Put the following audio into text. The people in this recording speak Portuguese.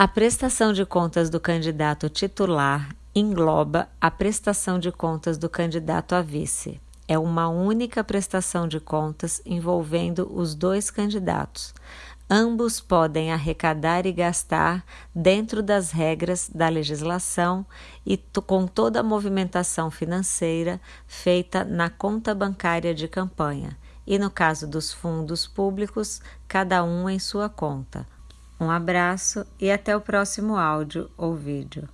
A prestação de contas do candidato titular engloba a prestação de contas do candidato a vice. É uma única prestação de contas envolvendo os dois candidatos. Ambos podem arrecadar e gastar dentro das regras da legislação e com toda a movimentação financeira feita na conta bancária de campanha, e no caso dos fundos públicos, cada um em sua conta um abraço e até o próximo áudio ou vídeo.